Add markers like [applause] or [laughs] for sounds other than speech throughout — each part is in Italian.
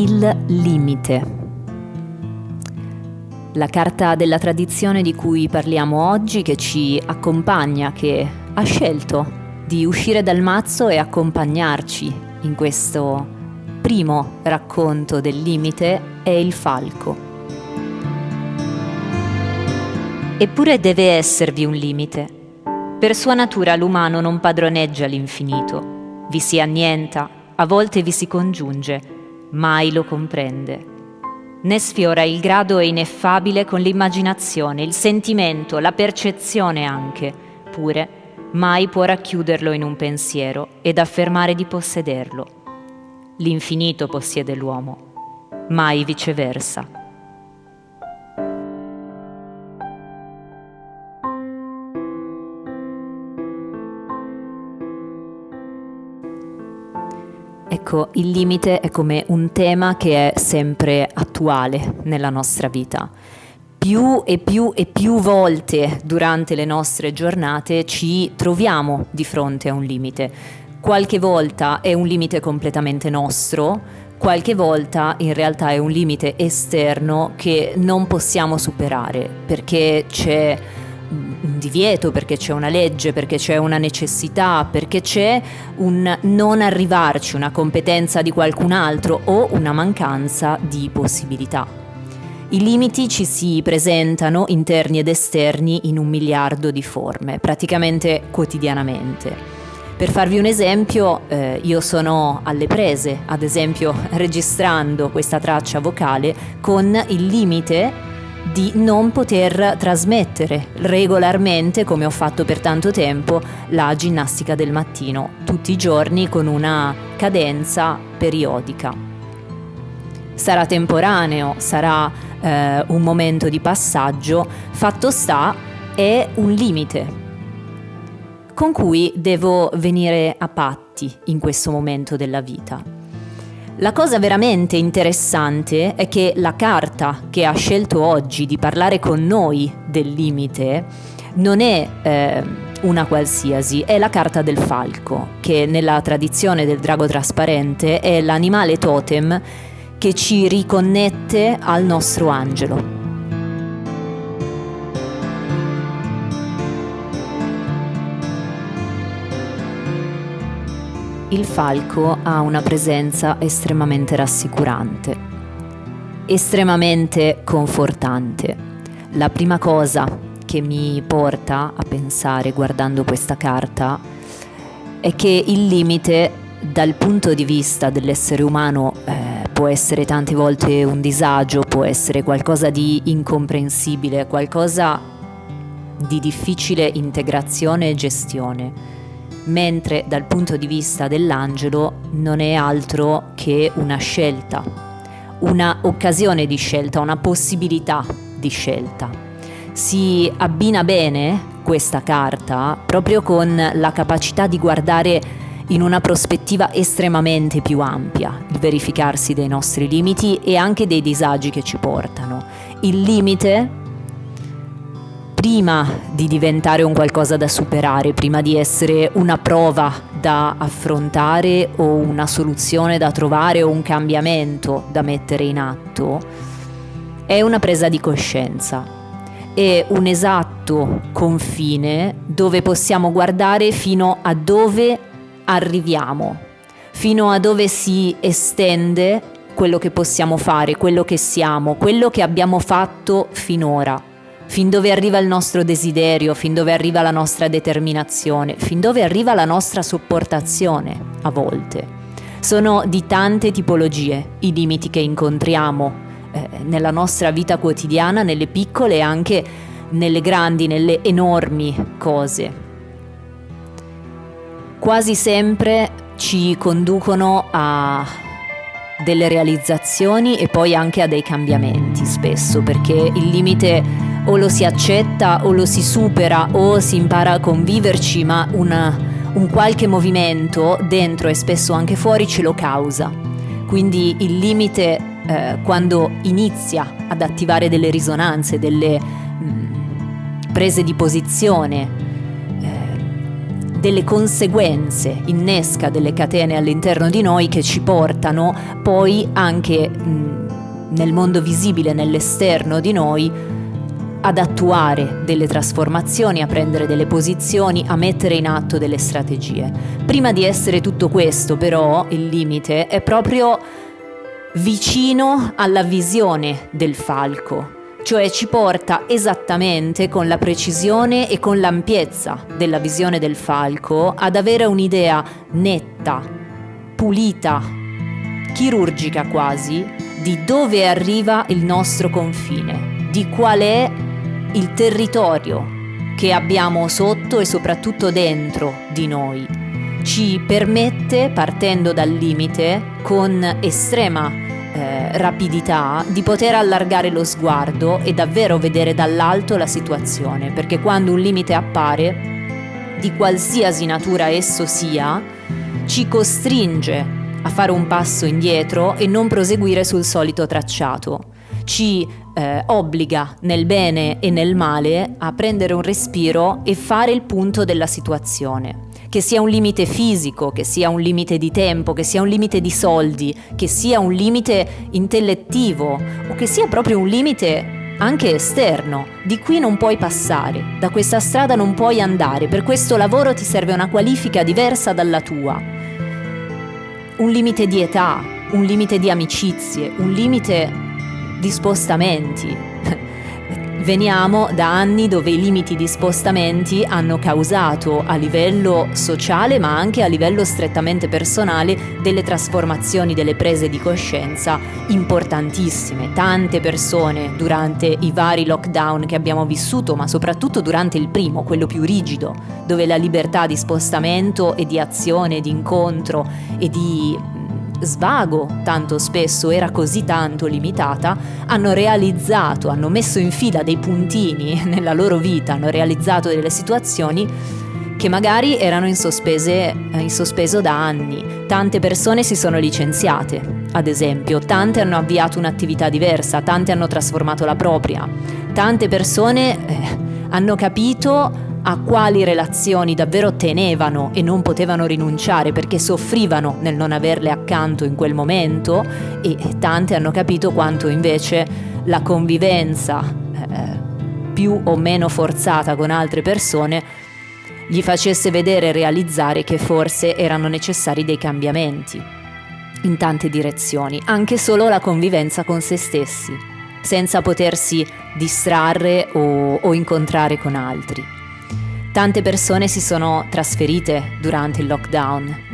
Il limite. La carta della tradizione di cui parliamo oggi, che ci accompagna, che ha scelto di uscire dal mazzo e accompagnarci in questo primo racconto del limite, è il falco. Eppure deve esservi un limite. Per sua natura l'umano non padroneggia l'infinito, vi si annienta, a volte vi si congiunge, mai lo comprende ne sfiora il grado ineffabile con l'immaginazione, il sentimento, la percezione anche, pure mai può racchiuderlo in un pensiero ed affermare di possederlo. L'infinito possiede l'uomo, mai viceversa. Ecco, il limite è come un tema che è sempre attuale nella nostra vita. Più e più e più volte durante le nostre giornate ci troviamo di fronte a un limite. Qualche volta è un limite completamente nostro, qualche volta in realtà è un limite esterno che non possiamo superare perché c'è un divieto, perché c'è una legge, perché c'è una necessità, perché c'è un non arrivarci, una competenza di qualcun altro o una mancanza di possibilità. I limiti ci si presentano interni ed esterni in un miliardo di forme, praticamente quotidianamente. Per farvi un esempio, eh, io sono alle prese, ad esempio [laughs] registrando questa traccia vocale con il limite di non poter trasmettere regolarmente, come ho fatto per tanto tempo, la ginnastica del mattino, tutti i giorni con una cadenza periodica. Sarà temporaneo, sarà eh, un momento di passaggio, fatto sta è un limite con cui devo venire a patti in questo momento della vita. La cosa veramente interessante è che la carta che ha scelto oggi di parlare con noi del limite non è eh, una qualsiasi, è la carta del falco, che nella tradizione del drago trasparente è l'animale totem che ci riconnette al nostro angelo. Il falco ha una presenza estremamente rassicurante, estremamente confortante. La prima cosa che mi porta a pensare guardando questa carta è che il limite dal punto di vista dell'essere umano eh, può essere tante volte un disagio, può essere qualcosa di incomprensibile, qualcosa di difficile integrazione e gestione mentre dal punto di vista dell'angelo non è altro che una scelta, una occasione di scelta, una possibilità di scelta. Si abbina bene questa carta proprio con la capacità di guardare in una prospettiva estremamente più ampia, il verificarsi dei nostri limiti e anche dei disagi che ci portano. Il limite prima di diventare un qualcosa da superare, prima di essere una prova da affrontare o una soluzione da trovare o un cambiamento da mettere in atto, è una presa di coscienza, è un esatto confine dove possiamo guardare fino a dove arriviamo, fino a dove si estende quello che possiamo fare, quello che siamo, quello che abbiamo fatto finora fin dove arriva il nostro desiderio, fin dove arriva la nostra determinazione, fin dove arriva la nostra sopportazione a volte. Sono di tante tipologie i limiti che incontriamo eh, nella nostra vita quotidiana, nelle piccole e anche nelle grandi, nelle enormi cose. Quasi sempre ci conducono a delle realizzazioni e poi anche a dei cambiamenti spesso, perché il limite o lo si accetta o lo si supera o si impara a conviverci, ma una, un qualche movimento dentro e spesso anche fuori ce lo causa. Quindi il limite eh, quando inizia ad attivare delle risonanze, delle mh, mm, prese di posizione, eh, delle conseguenze, innesca delle catene all'interno di noi che ci portano poi anche mh, nel mondo visibile, nell'esterno di noi, ad attuare delle trasformazioni, a prendere delle posizioni, a mettere in atto delle strategie. Prima di essere tutto questo, però, il limite è proprio vicino alla visione del falco, cioè ci porta esattamente con la precisione e con l'ampiezza della visione del falco ad avere un'idea netta, pulita, chirurgica quasi, di dove arriva il nostro confine, di qual è il territorio che abbiamo sotto e soprattutto dentro di noi. Ci permette, partendo dal limite, con estrema eh, rapidità, di poter allargare lo sguardo e davvero vedere dall'alto la situazione, perché quando un limite appare, di qualsiasi natura esso sia, ci costringe a fare un passo indietro e non proseguire sul solito tracciato. Ci eh, obbliga nel bene e nel male a prendere un respiro e fare il punto della situazione. Che sia un limite fisico, che sia un limite di tempo, che sia un limite di soldi, che sia un limite intellettivo o che sia proprio un limite anche esterno. Di qui non puoi passare, da questa strada non puoi andare, per questo lavoro ti serve una qualifica diversa dalla tua. Un limite di età, un limite di amicizie, un limite di spostamenti. Veniamo da anni dove i limiti di spostamenti hanno causato a livello sociale ma anche a livello strettamente personale delle trasformazioni, delle prese di coscienza importantissime. Tante persone durante i vari lockdown che abbiamo vissuto, ma soprattutto durante il primo, quello più rigido, dove la libertà di spostamento e di azione, di incontro e di svago tanto spesso era così tanto limitata, hanno realizzato, hanno messo in fila dei puntini [laughs] nella loro vita, hanno realizzato delle situazioni che magari erano in, sospese, in sospeso da anni. Tante persone si sono licenziate, ad esempio, tante hanno avviato un'attività diversa, tante hanno trasformato la propria, tante persone eh, hanno capito a quali relazioni davvero tenevano e non potevano rinunciare perché soffrivano nel non averle accanto in quel momento e tante hanno capito quanto invece la convivenza eh, più o meno forzata con altre persone gli facesse vedere e realizzare che forse erano necessari dei cambiamenti in tante direzioni, anche solo la convivenza con se stessi, senza potersi distrarre o, o incontrare con altri. Tante persone si sono trasferite durante il lockdown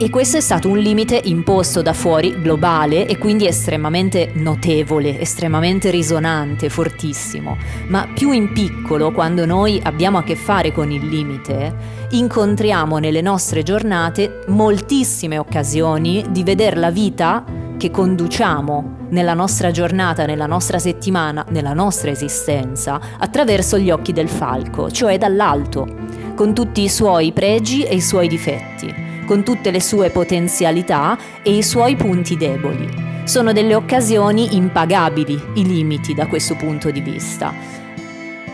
e questo è stato un limite imposto da fuori, globale e quindi estremamente notevole, estremamente risonante, fortissimo. Ma più in piccolo, quando noi abbiamo a che fare con il limite, incontriamo nelle nostre giornate moltissime occasioni di vedere la vita che conduciamo nella nostra giornata, nella nostra settimana, nella nostra esistenza, attraverso gli occhi del falco, cioè dall'alto, con tutti i suoi pregi e i suoi difetti, con tutte le sue potenzialità e i suoi punti deboli. Sono delle occasioni impagabili i limiti da questo punto di vista.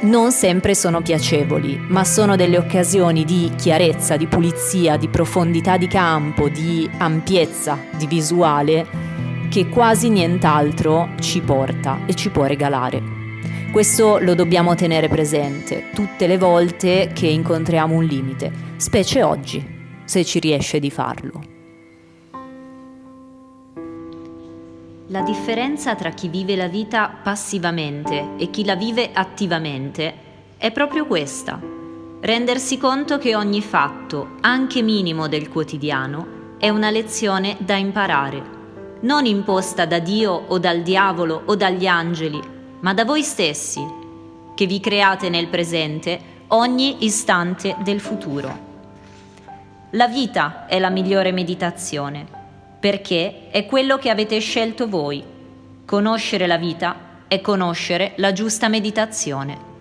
Non sempre sono piacevoli, ma sono delle occasioni di chiarezza, di pulizia, di profondità di campo, di ampiezza, di visuale che quasi nient'altro ci porta e ci può regalare. Questo lo dobbiamo tenere presente tutte le volte che incontriamo un limite, specie oggi, se ci riesce di farlo. La differenza tra chi vive la vita passivamente e chi la vive attivamente è proprio questa. Rendersi conto che ogni fatto, anche minimo del quotidiano, è una lezione da imparare non imposta da Dio o dal diavolo o dagli angeli, ma da voi stessi, che vi create nel presente ogni istante del futuro. La vita è la migliore meditazione, perché è quello che avete scelto voi. Conoscere la vita è conoscere la giusta meditazione.